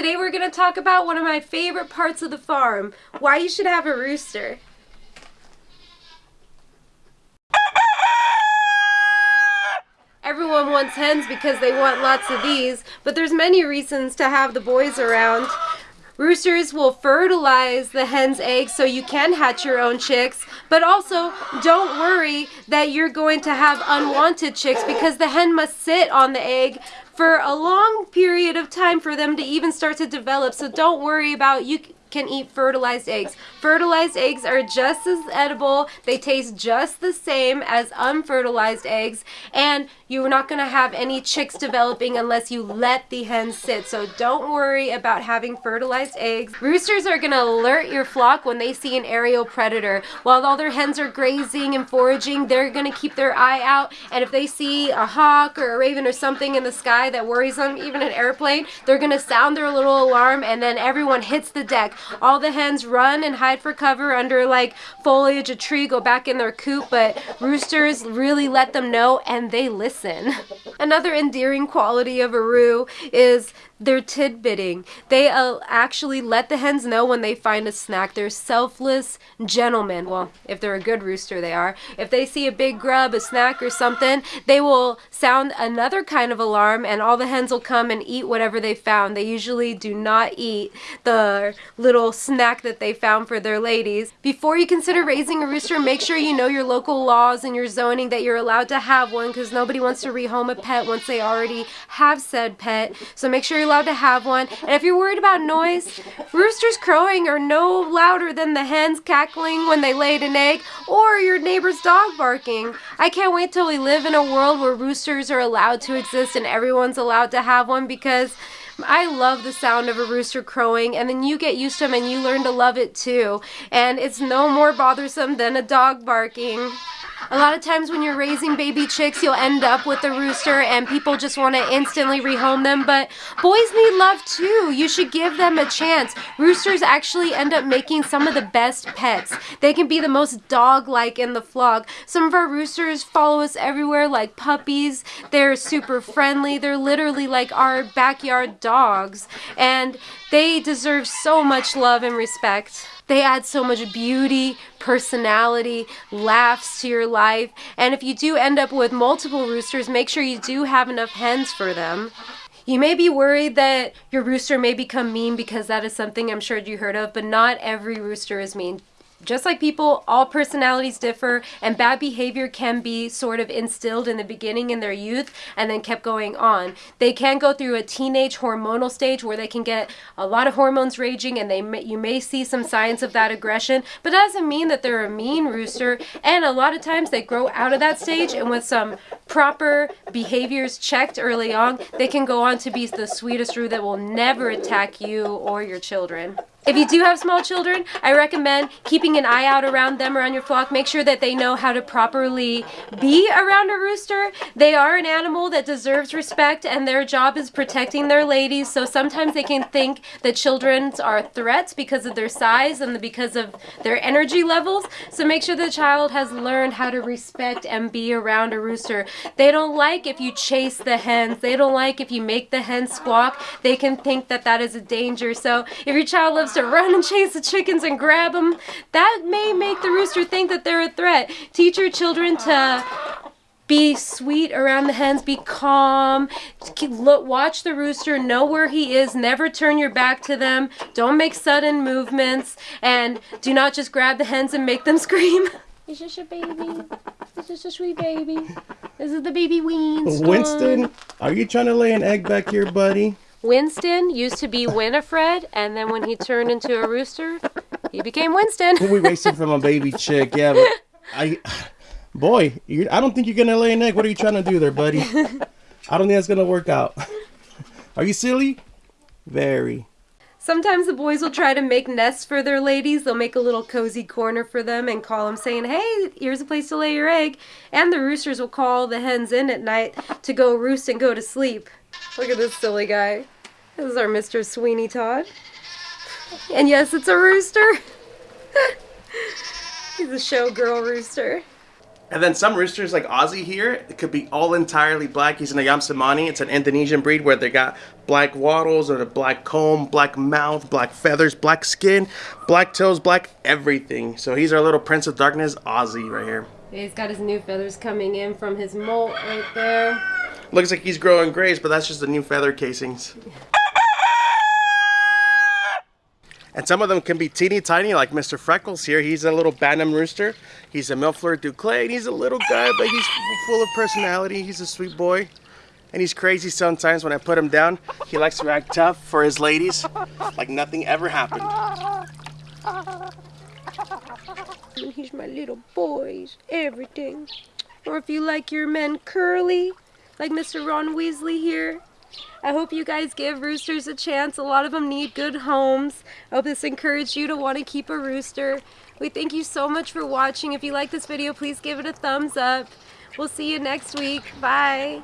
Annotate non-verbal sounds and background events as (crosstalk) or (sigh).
Today we're going to talk about one of my favorite parts of the farm, why you should have a rooster. Everyone wants hens because they want lots of these, but there's many reasons to have the boys around. Roosters will fertilize the hen's eggs so you can hatch your own chicks, but also don't worry that you're going to have unwanted chicks because the hen must sit on the egg for a long period of time for them to even start to develop. So don't worry about you can eat fertilized eggs. Fertilized eggs are just as edible. They taste just the same as unfertilized eggs. And you're not going to have any chicks developing unless you let the hens sit. So don't worry about having fertilized eggs. Roosters are going to alert your flock when they see an aerial predator. While all their hens are grazing and foraging, they're going to keep their eye out. And if they see a hawk or a raven or something in the sky that worries them, even an airplane, they're going to sound their little alarm and then everyone hits the deck. All the hens run and hide for cover under like foliage, a tree, go back in their coop, but roosters really let them know and they listen. Another endearing quality of a roo is their tidbitting. They uh, actually let the hens know when they find a snack. They're selfless gentlemen. Well, if they're a good rooster, they are. If they see a big grub, a snack, or something, they will sound another kind of alarm and all the hens will come and eat whatever they found. They usually do not eat the little snack that they found for their ladies. Before you consider raising a rooster, make sure you know your local laws and your zoning that you're allowed to have one because nobody wants to rehome a pet once they already have said pet. So make sure you're allowed to have one. And if you're worried about noise, roosters crowing are no louder than the hens cackling when they laid an egg or your neighbor's dog barking. I can't wait till we live in a world where roosters are allowed to exist and everyone's allowed to have one because I love the sound of a rooster crowing and then you get used to them and you learn to love it too. And it's no more bothersome than a dog barking. A lot of times when you're raising baby chicks, you'll end up with a rooster and people just want to instantly rehome them, but boys need love too. You should give them a chance. Roosters actually end up making some of the best pets. They can be the most dog-like in the flock. Some of our roosters follow us everywhere like puppies. They're super friendly. They're literally like our backyard dogs. And they deserve so much love and respect. They add so much beauty, personality, laughs to your life. And if you do end up with multiple roosters, make sure you do have enough hens for them. You may be worried that your rooster may become mean because that is something I'm sure you heard of, but not every rooster is mean just like people, all personalities differ, and bad behavior can be sort of instilled in the beginning in their youth and then kept going on. They can go through a teenage hormonal stage where they can get a lot of hormones raging, and they may, you may see some signs of that aggression, but that doesn't mean that they're a mean rooster. And a lot of times they grow out of that stage, and with some proper behaviors checked early on, they can go on to be the sweetest roo that will never attack you or your children. If you do have small children, I recommend keeping an eye out around them around your flock. Make sure that they know how to properly be around a rooster. They are an animal that deserves respect and their job is protecting their ladies. So sometimes they can think that children are threats because of their size and because of their energy levels. So make sure the child has learned how to respect and be around a rooster. They don't like if you chase the hens. They don't like if you make the hens squawk. They can think that that is a danger. So if your child loves to run and chase the chickens and grab them, that may make the rooster think that they're a threat. Teach your children to be sweet around the hens, be calm, watch the rooster, know where he is, never turn your back to them, don't make sudden movements, and do not just grab the hens and make them (laughs) scream. It's just a baby. It's just a sweet baby. This is the baby Winston. Winston, are you trying to lay an egg back here, buddy? Winston used to be Winifred, and then when he turned into a rooster, he became Winston. we wasted from a baby chick, yeah, but I, boy, I don't think you're gonna lay an egg. What are you trying to do there, buddy? I don't think that's gonna work out. Are you silly? Very. Sometimes the boys will try to make nests for their ladies. They'll make a little cozy corner for them and call them saying, hey, here's a place to lay your egg. And the roosters will call the hens in at night to go roost and go to sleep. Look at this silly guy. This is our Mr. Sweeney Todd. And yes, it's a rooster. (laughs) He's a showgirl rooster. And then some roosters like Ozzy here, it could be all entirely black. He's an Ayam Cemani. It's an Indonesian breed where they got black wattles or a black comb, black mouth, black feathers, black skin, black toes, black everything. So he's our little Prince of Darkness, Ozzy, right here. He's got his new feathers coming in from his molt right there. Looks like he's growing grays, but that's just the new feather casings. (laughs) And some of them can be teeny tiny, like Mr. Freckles here. He's a little Bantam rooster. He's a Millefleur d'Uccle, and he's a little guy, but he's full of personality. He's a sweet boy. And he's crazy sometimes when I put him down. He likes to act tough for his ladies, like nothing ever happened. He's my little boys, everything. Or if you like your men curly, like Mr. Ron Weasley here. I hope you guys give roosters a chance. A lot of them need good homes. I hope this encouraged you to want to keep a rooster. We thank you so much for watching. If you like this video, please give it a thumbs up. We'll see you next week. Bye.